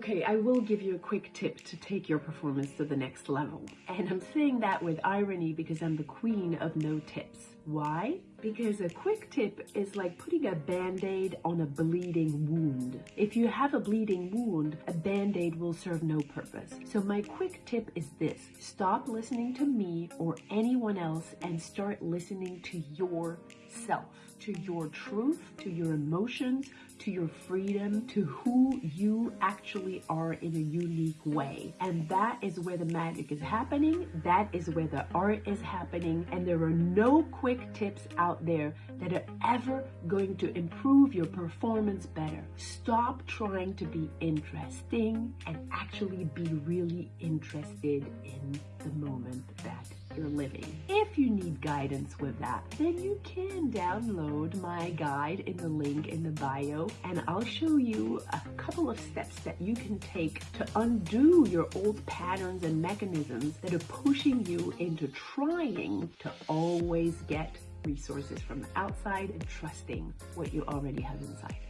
Okay, I will give you a quick tip to take your performance to the next level. And I'm saying that with irony because I'm the queen of no tips. Why? Because a quick tip is like putting a band-aid on a bleeding wound. If you have a bleeding wound, a band-aid will serve no purpose. So my quick tip is this. Stop listening to me or anyone else and start listening to yourself, to your truth, to your emotions, to your freedom, to who you actually are in a unique way. And that is where the magic is happening. That is where the art is happening. And there are no quick tips out there that are ever going to improve your performance better. Stop trying to be interesting and actually be really interested in the moment that you're living. If you need guidance with that, then you can download my guide in the link in the bio and I'll show you a couple of steps that you can take to undo your old patterns and mechanisms that are pushing you into trying to always get resources from the outside and trusting what you already have inside.